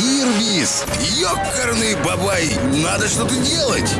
Ирбис, ёкарный бабай, надо что-то делать.